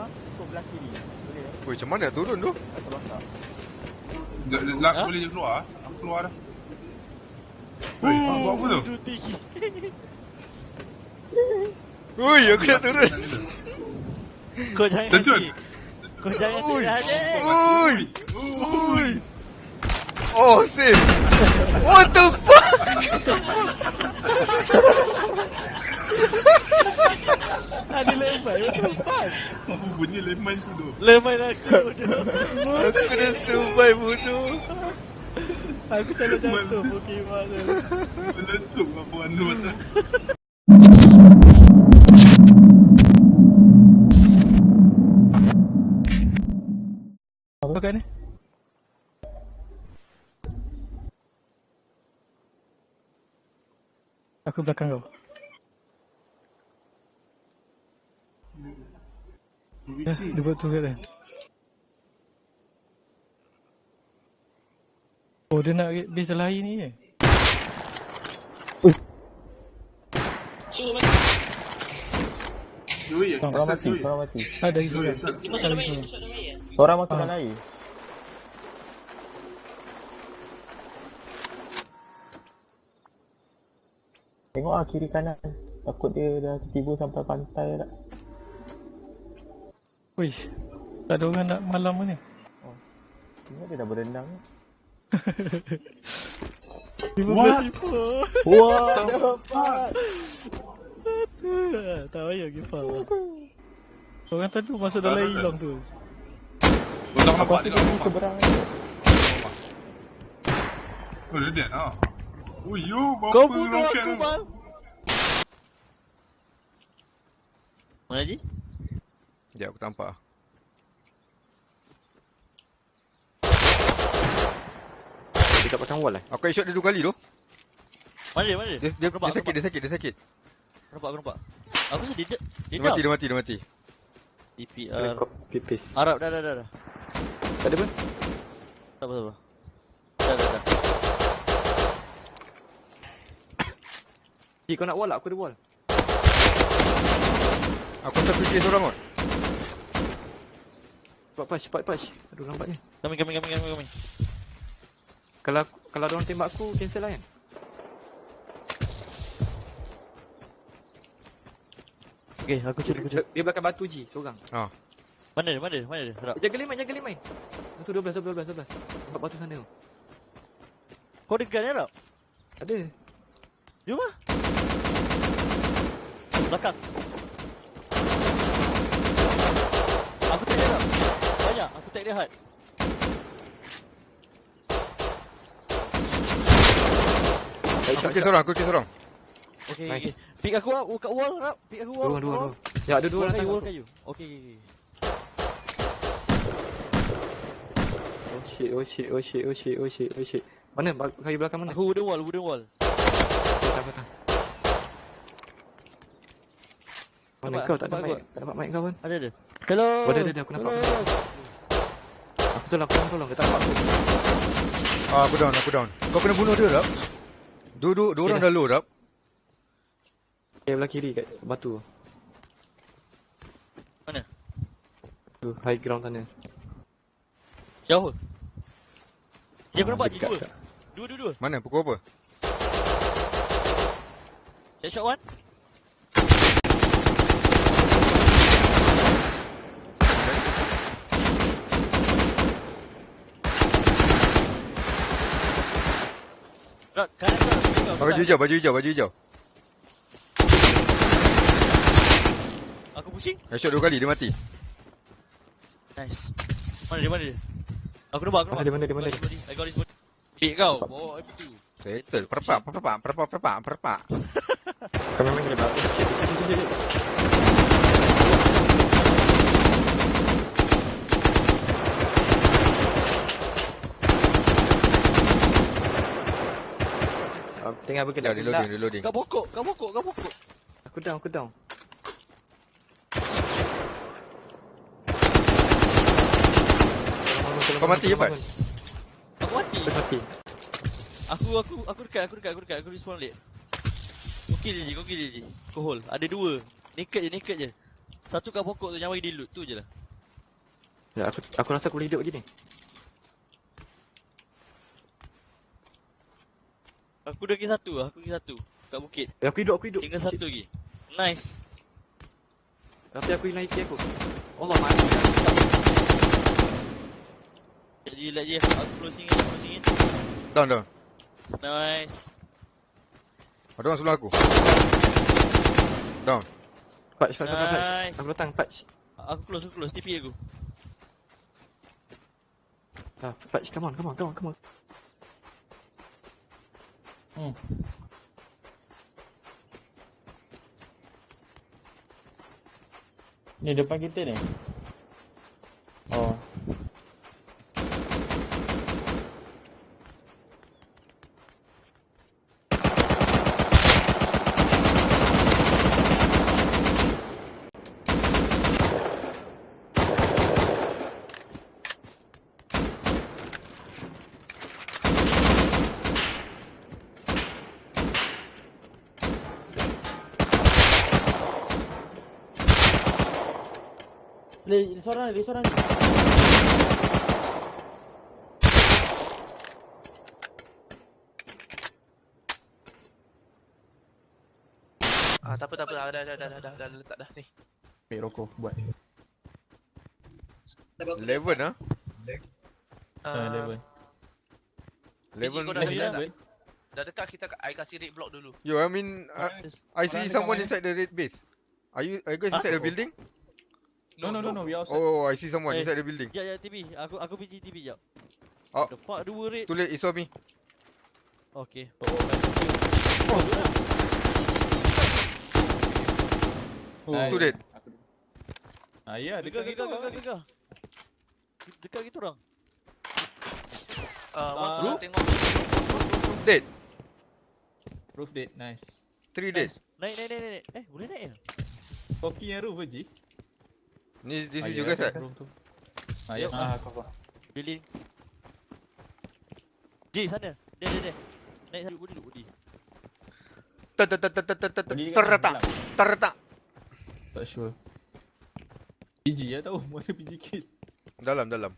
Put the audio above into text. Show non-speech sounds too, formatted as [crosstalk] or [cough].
Kau belah kiri. Boleh eh? Weh, macam mana turun tu? Basah. Lak Ha? boleh je keluar. Aku keluar dah. Kau buat apa tu? Ui, [laughs] aku nak turun. Kau jangan hati. Kau jangan hati. Ui. Ui. Oh, save. What the fuck? [laughs] Ada lemai. The fuck? Apa bunyi lemon tu tu? Lemai aku. bodoh. Aku dah survive bodoh. Aku selalu jatuh Pokemon tu. Meletup apa anda masa. Apa kan ni? Aku belakang kau. Ya, dia buat tu kat Oh, dia nak base lain ni je. Joey, aku Orang mati, orang mati. Ada lagi Joey, seorang. tak. Ada lagi seorang. Orang masuk Ah. dalam air. Tengok ah kiri kanan. Takut dia dah tiba sampai pantai tak. Wih, tak ada orang nak malam ni. Tengok dia dah berenang. [laughs] Tiba-tiba. Wah, dapat. [laughs] [laughs] tak payah give up. Orang tadi masuk dalam hilang tu. Kau tak nampak dia tak nampak. seberang. Oh, dia dead ah. Oh, yo, berapa Kau bunuh aku bang. Mana je? Sekejap, aku tampak. Dekat pasang wall eh. Aku headshot dia dua kali tu. Mana dia? Mana dia? Dia, dia, Aku nampak, dia sakit, dia sakit, dia sakit. Aku nampak, aku nampak. Aku rasa dia dia Dia dia mati, dia mati, dia mati. DPR. pipis. Arab dah dah dah dah. Tak ada pun. Tak apa tak apa. Dah dah dah. Ki kau nak wall tak? Aku ada wall. Aku tak fikir seorang kot. Cepat push, cepat push. Aduh lambatnya. Kami kami kami kami kami. Kalau kalau ada orang tembak aku cancel lah kan. Okey, aku curi aku curi. Dia, dia belakang batu Ji, seorang. Mana dia? Mana dia? Mana dia? Arab. Jaga limit, jaga limit. Itu 12, 12, 12, 12. Tempat batu sana tu. Kau ada gun Arab? Ada. Jom lah. Belakang. Aku tak dia Arab. Banyak. Aku tak hard. Aku fikir seorang, aku fikir seorang. Okey, Nice. okey. Pick aku lah. Kat wall Arab. Pick aku wall. Dua, dua, dua. Ya, ada dua Wall orang kayu, tangkap wall kayu. Okey, okey, okey. Oh shit, oh shit, oh shit, oh shit, oh shit, oh shit. Mana? Kayu belakang mana? Aku wooden wall, wooden wall. Patah, patah. Mana kau? Tak ada mic. Tak dapat mic kau pun. Ada ada. Hello. Oh, ada, ada, ada. Aku nampak. Hello. Aku tolong, aku tolong, tolong. Dia tak nampak aku. Ah, aku down, aku down. Kau kena bunuh dia, Rap. Dua, dua, dua orang dah low, Rap. Okay, belah kiri kat batu. Mana? Tu, high ground sana. Jauh. Dia Ah, je dekat dua. Dua, dua, dua. Mana? Pukul apa? Headshot one. Rak, kanan kau, kanan kau, Baju hijau, baju hijau, baju hijau. Aku pusing. Headshot dua kali, dia mati. Nice. Mana dia, mana dia? Aku nampak, aku nampak. Mana dia, mana dia, mana body, I got this body. Hit kau, bawa MP2. Settle. Perpak, perpak, perpak, perpak, perpak. Kau memang kena batu. [laughs] Shit, shit, shit, shit, shit. Ah, Tengah bergelap. Sekejap, reloading, reloading. Kau pokok, kau pokok, kau pokok. Aku down, aku down. Kau mati ke, Fat? Aku mati. Aku mati. Aku, aku, aku dekat, aku dekat, aku dekat. Aku respawn late. Kau kill je, kau kill je. Kau hold. Ada dua. Naked je, naked je. Satu kat pokok tu yang bagi dia loot tu je lah. Ya, aku aku rasa aku boleh hidup lagi ni. Aku dah pergi satu lah, aku pergi satu. Kat bukit. Eh, aku hidup, aku hidup. Tinggal satu lagi. Nice. Tapi aku hilang HP aku. Allah mati. Sekejap je, je. Aku closing in, closing in. Down, down. Nice. Ada orang sebelah aku. Down. Patch, patch, patch, patch. Nice. Aku datang, patch. Aku close, aku close. TP aku. Ah, patch, come on, come on, come on, come on. Hmm. Ni depan kita ni. Oh. Ni seorang ni, seorang ni. Ah, tak apa, tak apa. Dah, dah, dah, dah, dah, dah, letak dah ni. Ambil rokok buat. Eleven ah. Ah, Ah, level. Eleven. kau dah dekat kita, I kasih red block dulu. Yo, I mean, uh, I see someone inside the red base. Are you, are you guys Huh? inside the building? No, no, no, no. We outside. Oh, I see someone Eh. inside the building. Ya, ya, TP. Aku aku PG TP jap. Oh. The fuck, dua rate. Too late, it's on me. Okay. Oh, Too late. Ah, ya, Dekat, dekat dekat, kita. dekat, dekat. Dekat kita orang. Ah, Ah. one uh, tengok. Dead. Roof dead. Nice. Three dead. Naik, naik, naik, naik. Eh, boleh naik ya? Koki yang roof je. Ni, you guys right? room tu. Ah. Ah, Building. J, sana. Dia, dia, dia. Naik satu, budi dulu, budi. Ter ter ter ter ter ter ter Boleh dekat terletak dalam. terletak Tak sure. PG ya tahu [laughs] mana PG kit. dalam dalam.